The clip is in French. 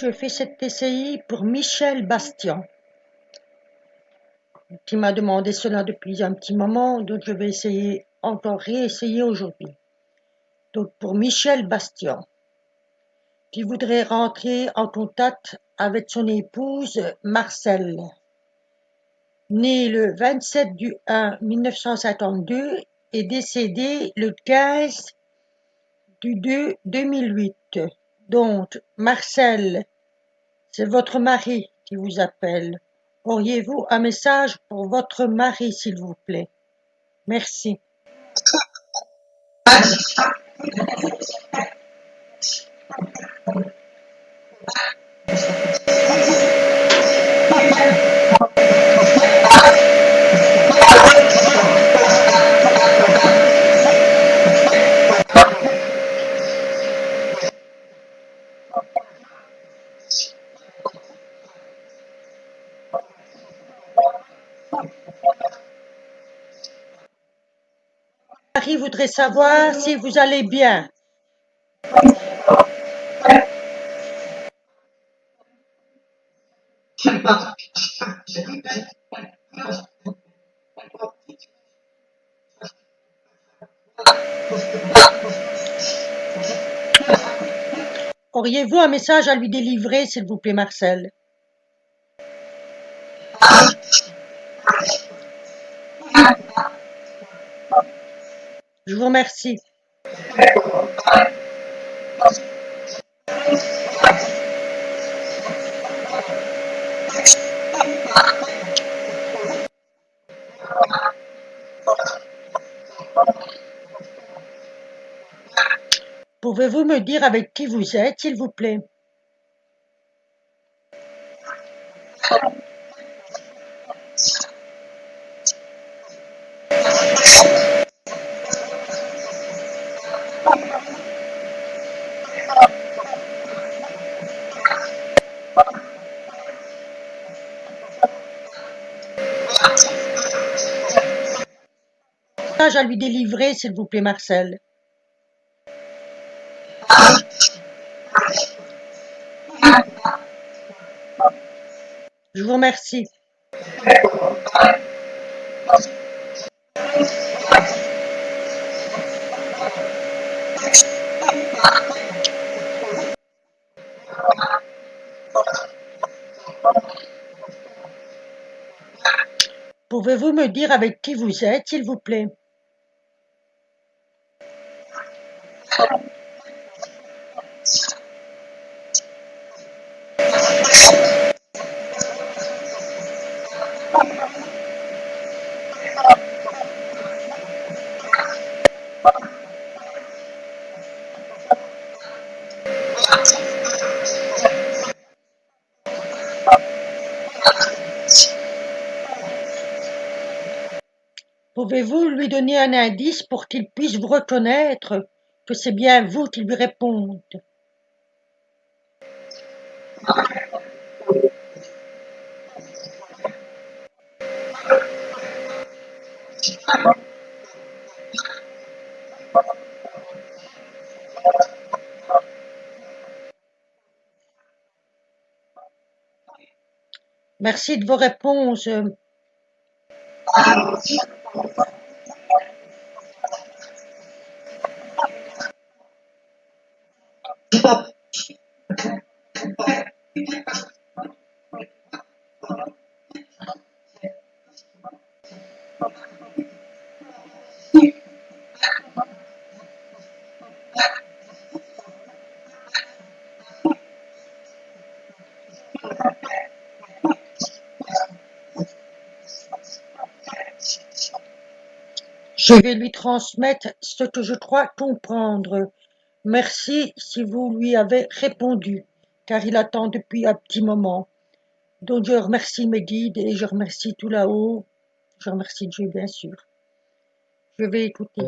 Je fais cet essai pour Michel Bastian, qui m'a demandé cela depuis un petit moment, donc je vais essayer, encore réessayer aujourd'hui. Donc pour Michel Bastian, qui voudrait rentrer en contact avec son épouse Marcel, née le 27 du 1 1952 et décédée le 15 du 2 2008. Donc, Marcel, c'est votre mari qui vous appelle. Auriez-vous un message pour votre mari, s'il vous plaît? Merci. Marie voudrait savoir si vous allez bien. Auriez-vous un message à lui délivrer, s'il vous plaît, Marcel? Je vous remercie. Pouvez-vous me dire avec qui vous êtes, s'il vous plaît? À lui délivrer, s'il vous plaît, Marcel Je vous remercie. Pouvez-vous me dire avec qui vous êtes, s'il vous plaît? Pouvez-vous lui donner un indice pour qu'il puisse vous reconnaître, que c'est bien vous qui lui répondez Merci de vos réponses. Je vais lui transmettre ce que je crois comprendre. Merci si vous lui avez répondu, car il attend depuis un petit moment. Donc je remercie mes guides et je remercie tout là-haut. Je remercie Dieu, bien sûr. Je vais écouter.